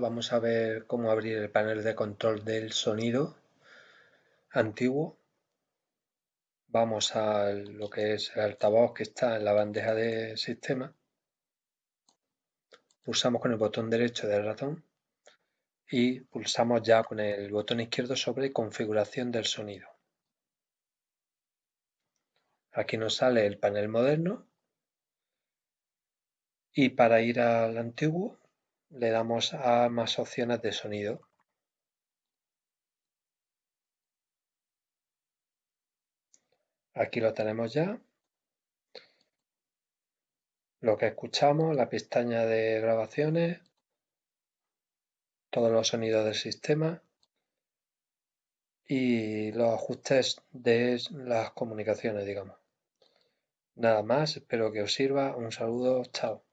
Vamos a ver cómo abrir el panel de control del sonido antiguo. Vamos a lo que es el altavoz que está en la bandeja de sistema. Pulsamos con el botón derecho del ratón y pulsamos ya con el botón izquierdo sobre configuración del sonido. Aquí nos sale el panel moderno y para ir al antiguo le damos a más opciones de sonido. Aquí lo tenemos ya. Lo que escuchamos, la pestaña de grabaciones, todos los sonidos del sistema y los ajustes de las comunicaciones, digamos. Nada más, espero que os sirva. Un saludo, chao.